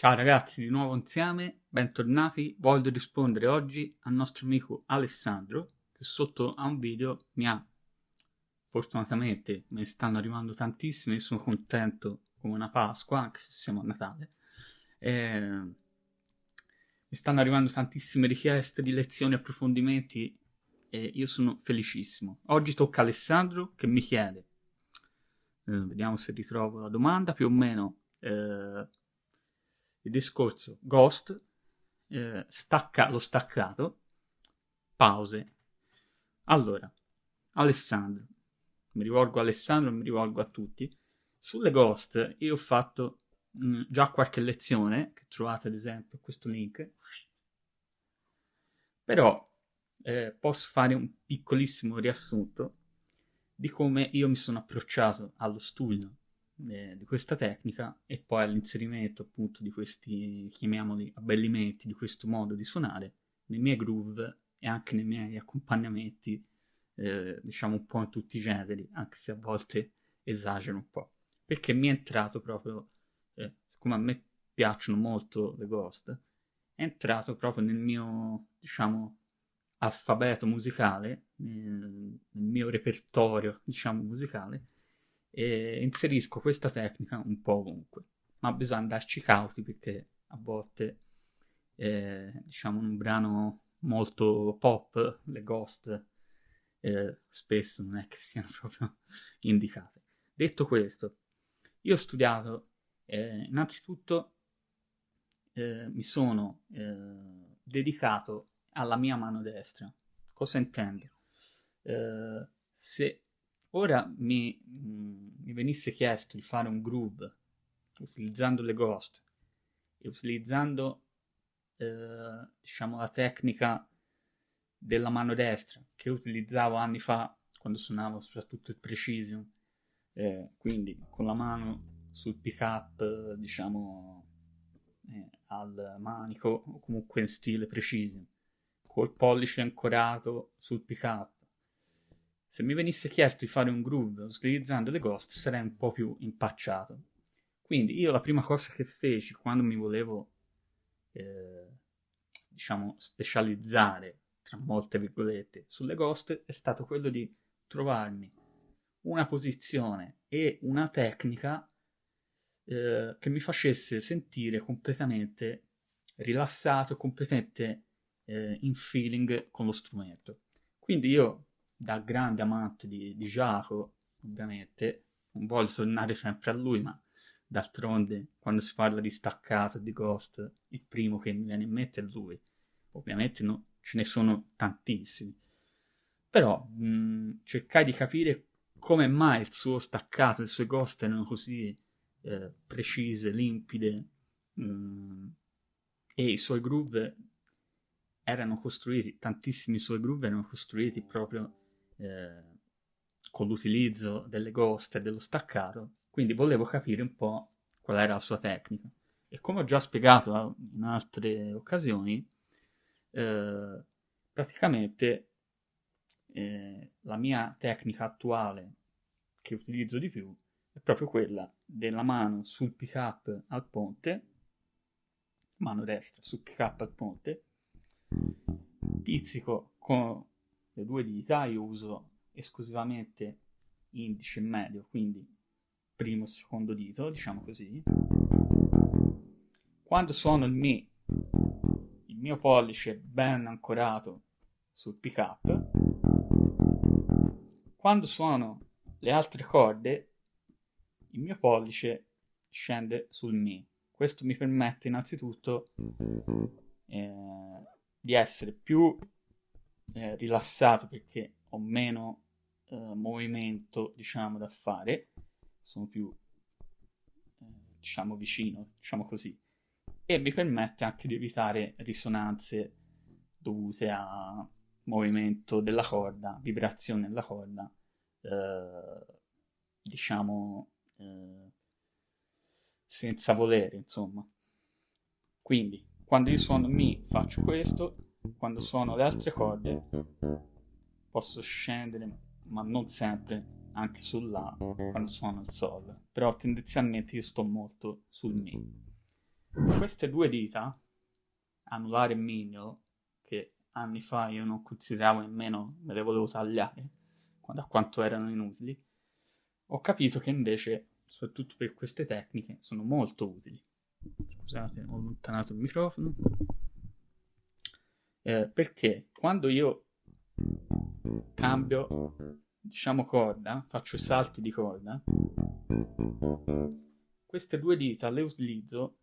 Ciao ragazzi, di nuovo insieme, bentornati. Voglio rispondere oggi al nostro amico Alessandro che sotto a un video mi ha, fortunatamente me ne stanno arrivando tantissimi, sono contento come una Pasqua, anche se siamo a Natale. Eh, mi stanno arrivando tantissime richieste di lezioni e approfondimenti e io sono felicissimo. Oggi tocca a Alessandro che mi chiede, eh, vediamo se ritrovo la domanda, più o meno eh, il discorso Ghost, eh, stacca lo staccato, pause. Allora, Alessandro, mi rivolgo a Alessandro, mi rivolgo a tutti. Sulle Ghost io ho fatto mh, mm, già qualche lezione, che trovate ad esempio questo link, però eh, posso fare un piccolissimo riassunto di come io mi sono approcciato allo studio eh, di questa tecnica e poi all'inserimento appunto di questi, chiamiamoli, abbellimenti, di questo modo di suonare nei miei groove e anche nei miei accompagnamenti, eh, diciamo un po' in tutti i generi, anche se a volte esagero un po', perché mi è entrato proprio, eh, siccome a me piacciono molto le ghost, è entrato proprio nel mio, diciamo, alfabeto musicale, nel mio repertorio, diciamo, musicale, e inserisco questa tecnica un po' ovunque. Ma bisogna andarci cauti perché a volte, eh, diciamo, un brano molto pop, le ghost eh, spesso non è che siano proprio indicate. Detto questo, io ho studiato, eh, innanzitutto eh, mi sono eh, dedicato alla mia mano destra. Cosa intendo? Eh, se ora mi, mm, mi, venisse chiesto di fare un groove utilizzando le ghost e utilizzando eh, diciamo la tecnica della mano destra che utilizzavo anni fa quando suonavo soprattutto il precision eh, quindi con la mano sul pick up diciamo eh, al manico o comunque in stile precision col pollice ancorato sul pick up. Se mi venisse chiesto di fare un groove utilizzando le ghost sarei un po' più impacciato. Quindi io la prima cosa che feci quando mi volevo, eh, diciamo, specializzare, tra molte virgolette, sulle ghost è stato quello di trovarmi una posizione e una tecnica eh, che mi facesse sentire completamente rilassato, completamente eh, in feeling con lo strumento. Quindi io, da grande amante di, di Giacomo, ovviamente, non voglio tornare sempre a lui, ma d'altronde quando si parla di staccato di ghost, il primo che mi viene in mente è lui. Ovviamente no, ce ne sono tantissimi. Però mh, cercai di capire come mai il suo staccato, le sue ghost erano così eh, precise, limpide mh, e i suoi groove erano costruiti, tantissimi suoi groove erano costruiti proprio eh, con l'utilizzo delle ghost e dello staccato, quindi volevo capire un po' qual era la sua tecnica. E come ho già spiegato in altre occasioni, eh, praticamente eh, la mia tecnica attuale che utilizzo di più è proprio quella della mano sul pick up al ponte, mano destra sul pick up al ponte, pizzico con le due dita, io uso esclusivamente indice e medio, quindi primo e secondo dito, diciamo così. Quando suono il Mi, il mio pollice ben ancorato sul pick up. Quando suono le altre corde, il mio pollice scende sul Mi. Questo mi permette innanzitutto eh, di essere più eh, rilassato perché ho meno eh, movimento, diciamo, da fare, sono più, eh, diciamo, vicino, diciamo così, e mi permette anche di evitare risonanze dovute a movimento della corda, vibrazione della corda, eh, diciamo, eh, senza volere, insomma. Quindi, quando io suono Mi faccio questo, quando suono le altre corde posso scendere, ma non sempre, anche sul La quando suono il Sol, però tendenzialmente io sto molto sul Mi. queste due dita, anulare e mignolo, che anni fa io non consideravo nemmeno, me le volevo tagliare, da quanto erano inutili, ho capito che invece, soprattutto per queste tecniche, sono molto utili. Scusate, ho allontanato il microfono. Eh, perché quando io cambio, diciamo corda, faccio salti di corda, queste due dita le utilizzo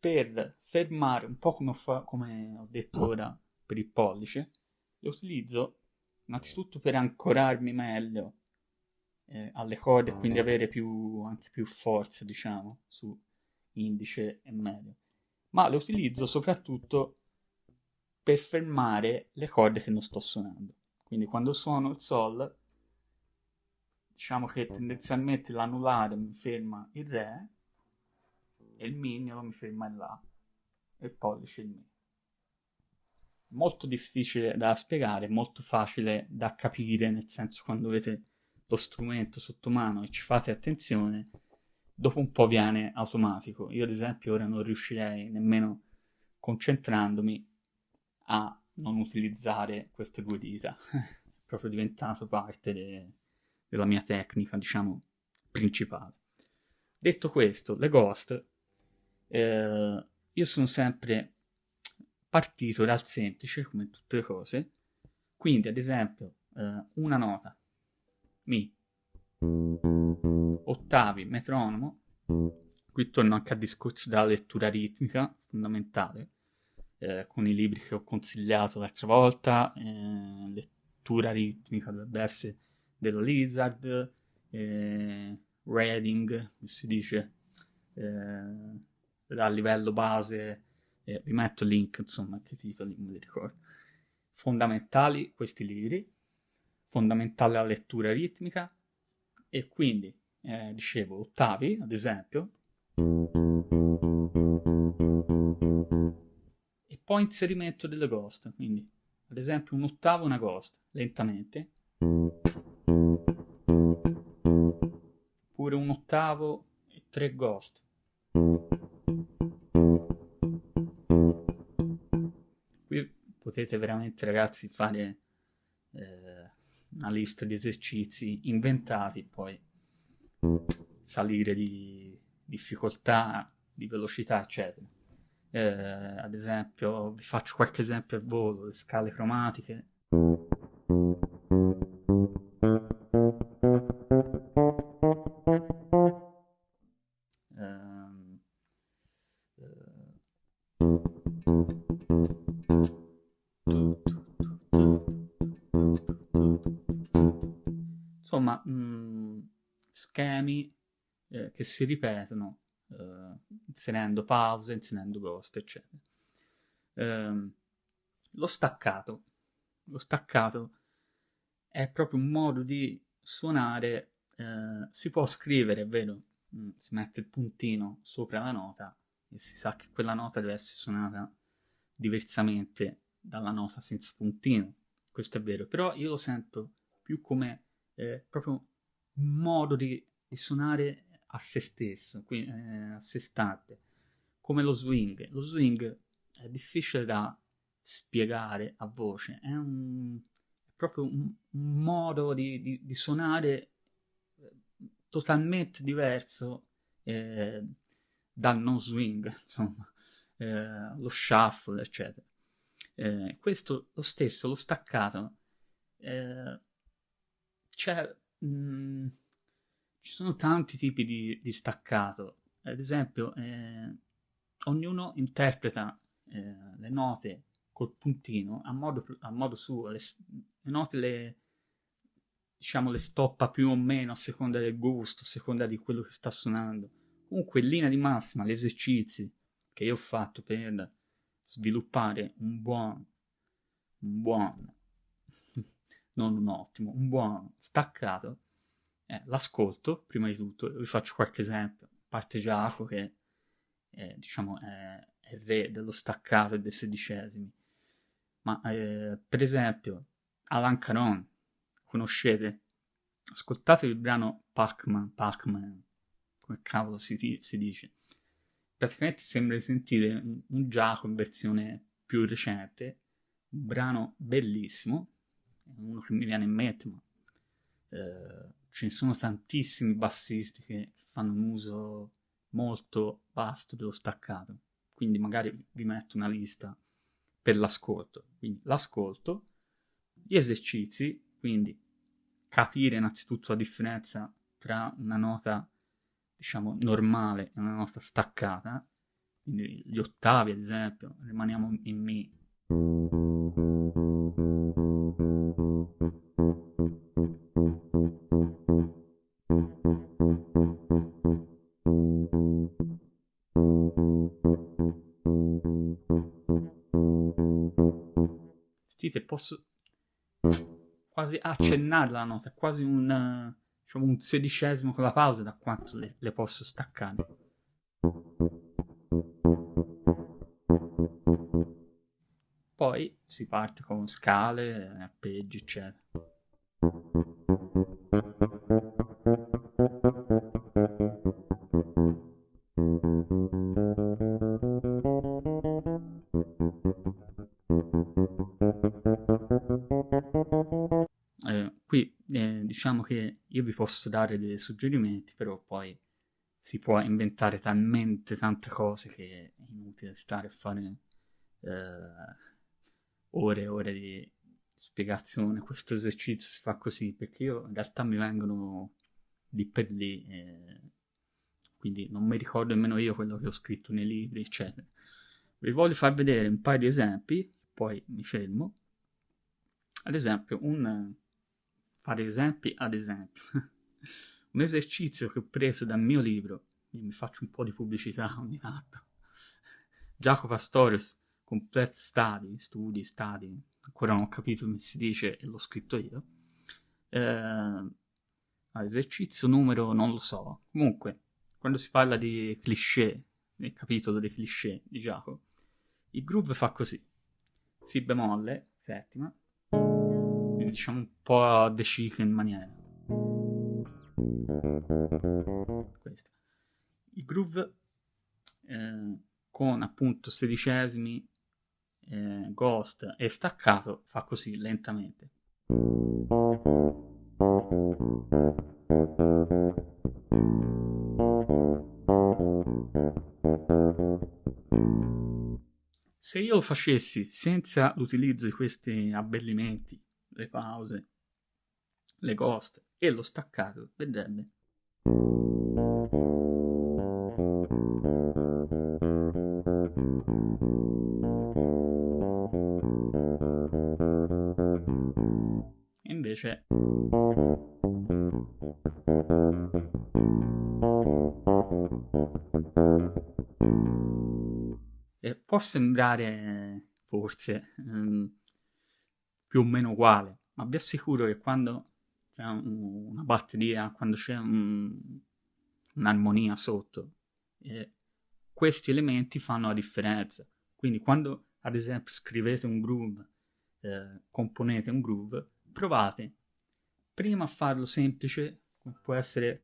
per fermare, un po' come ho, come ho detto ora per il pollice, le utilizzo innanzitutto per ancorarmi meglio eh, alle corde e quindi avere più, anche più forza, diciamo, su indice e medio. Ma le utilizzo soprattutto per fermare le corde che non sto suonando. Quindi quando suono il Sol, diciamo che tendenzialmente l'anulare mi ferma il Re e il Mignolo mi ferma il La e il pollice il Mi. Molto difficile da spiegare, molto facile da capire, nel senso quando avete lo strumento sotto mano e ci fate attenzione, dopo un po' viene automatico. Io ad esempio ora non riuscirei nemmeno concentrandomi a non utilizzare queste due dita. È proprio diventato parte de- della mia tecnica, diciamo, principale. Detto questo, le ghost, eh, io sono sempre partito dal semplice, come tutte le cose. Quindi, ad esempio, eh, una nota, mi, ottavi, metronomo. Qui torno anche al discorso della lettura ritmica, fondamentale eh, con i libri che ho consigliato l'altra volta, eh, lettura ritmica dovrebbe essere della Lizard, eh, reading, si dice, eh, a livello base, eh, vi metto il link, insomma, che titoli, non mi ricordo. Fondamentali questi libri, fondamentale la lettura ritmica. E quindi, eh, dicevo, ottavi, ad esempio, poi inserimento delle ghost, quindi ad esempio un ottavo una ghost, lentamente, oppure un ottavo e tre ghost. Qui potete veramente ragazzi fare eh, una lista di esercizi inventati, poi salire di difficoltà, di velocità, eccetera. Eh, ad esempio, vi faccio qualche esempio al volo, le scale cromatiche. Ehm, insomma, mh, mm, schemi eh, che si ripetono uh, inserendo pause, inserendo ghost, eccetera. Uh, lo staccato. Lo staccato è proprio un modo di suonare, uh, si può scrivere, è vero, mm, si mette il puntino sopra la nota e si sa che quella nota deve essere suonata diversamente dalla nota senza puntino, questo è vero, però io lo sento più come eh, proprio un modo di, di suonare a se stesso, quindi, eh, a sé stante, come lo swing. Lo swing è difficile da spiegare a voce, è, un, è proprio un, un modo di, di, di, suonare eh, totalmente diverso eh, dal non swing, insomma, eh, lo shuffle, eccetera. Eh, questo lo stesso, lo staccato, eh, c'è... Mh, mm, ci sono tanti tipi di, di staccato. Ad esempio, eh, ognuno interpreta eh, le note col puntino a modo, a modo suo. Le, le, note le, diciamo, le stoppa più o meno a seconda del gusto, a seconda di quello che sta suonando. Comunque, in linea di massima, gli esercizi che io ho fatto per sviluppare un buon, un buon, non un ottimo, un buon staccato eh, l'ascolto prima di tutto, vi faccio qualche esempio, a parte Giacomo che è, diciamo, è, è, re dello staccato e dei sedicesimi, ma eh, per esempio Alan Caron, conoscete? Ascoltate il brano Pac-Man, Pac-Man, come cavolo si, si dice. praticamente sembra di sentire un, un Giacomo in versione più recente, un brano bellissimo, uno che mi viene in mente, ma eh, ce ne sono tantissimi bassisti che fanno un uso molto vasto dello staccato, quindi magari vi metto una lista per l'ascolto, quindi l'ascolto, gli esercizi, quindi capire innanzitutto la differenza tra una nota diciamo normale e una nota staccata, quindi gli ottavi ad esempio, rimaniamo in Mi. Sentite, posso quasi accennare la nota, quasi un, diciamo, un sedicesimo con la pausa da quanto le, le posso staccare. Poi si parte con scale, arpeggi, eccetera. Diciamo che io vi posso dare dei suggerimenti, però poi si può inventare talmente tante cose che è inutile stare a fare eh, ore e ore di spiegazione. Questo esercizio si fa così perché io in realtà mi vengono lì per lì, eh, quindi non mi ricordo nemmeno io quello che ho scritto nei libri, eccetera. Vi voglio far vedere un paio di esempi, poi mi fermo. Ad esempio, un fare esempi ad esempio. un esercizio che ho preso dal mio libro, mi faccio un po' di pubblicità ogni tanto. Jacopo Pastorius, Complete Study, studi, study, ancora non ho capito come si dice e l'ho scritto io. Eh, esercizio numero non lo so. Comunque, quando si parla di cliché, nel capitolo dei cliché di Jacopo, il groove fa così. Si bemolle, settima, diciamo un po' deciso in maniera. Questo. Il groove eh, con appunto sedicesimi, eh, ghost e staccato fa così lentamente. Se io lo facessi senza l'utilizzo di questi abbellimenti le pause, le ghost e lo staccato, vedrebbe. Invece e può sembrare forse um, più o meno uguale, ma vi assicuro che quando c'è una batteria, quando c'è un, un'armonia sotto, eh, questi elementi fanno la differenza. Quindi quando ad esempio scrivete un groove, eh, componete un groove, provate prima a farlo semplice, come può essere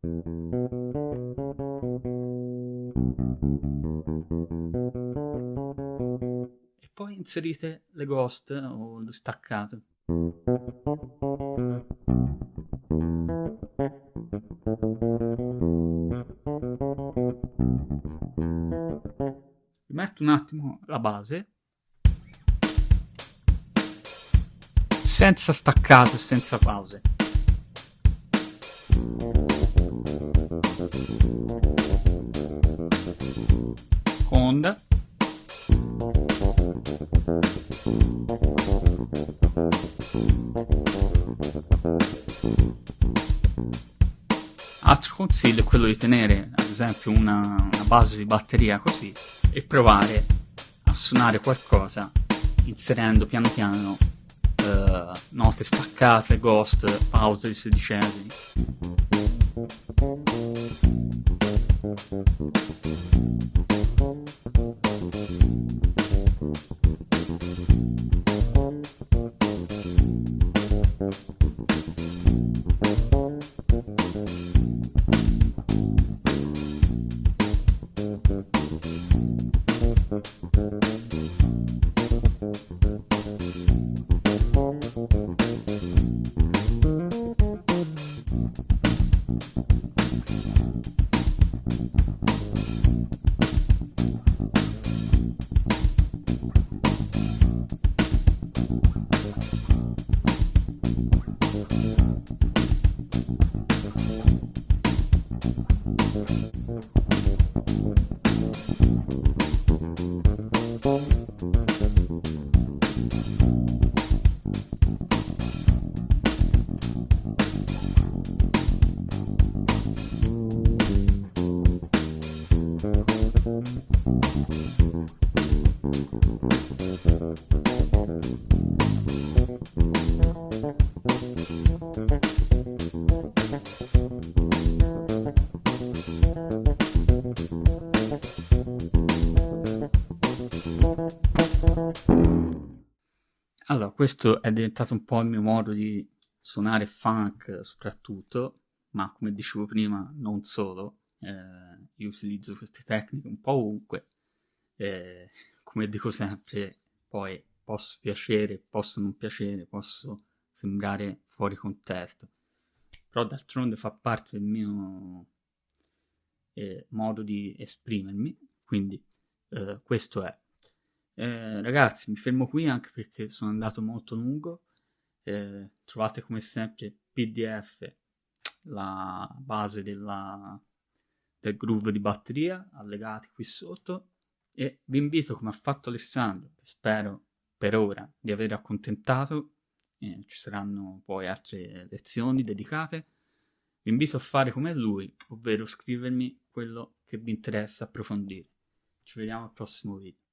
poi inserite le ghost o lo staccato. Metto un attimo la base senza staccato e senza pause. Altro consiglio è quello di tenere ad esempio una, una base di batteria così e provare a suonare qualcosa inserendo piano piano uh, note staccate, ghost, pause di sedicesimi. Thank you. Allora, questo è diventato un po' il mio modo di suonare funk soprattutto, ma come dicevo prima, non solo. Eh, io utilizzo queste tecniche un po' ovunque. Eh, come dico sempre, poi posso piacere, posso non piacere, posso sembrare fuori contesto. Però d'altronde fa parte del mio eh, modo di esprimermi, quindi eh, questo è. Eh, ragazzi, mi fermo qui anche perché sono andato molto lungo. Eh, trovate come sempre PDF, la base della, del groove di batteria, allegati qui sotto. E vi invito, come ha fatto Alessandro, spero per ora di aver accontentato, eh, ci saranno poi altre lezioni dedicate. Vi invito a fare come lui, ovvero scrivermi quello che vi interessa approfondire. Ci vediamo al prossimo video.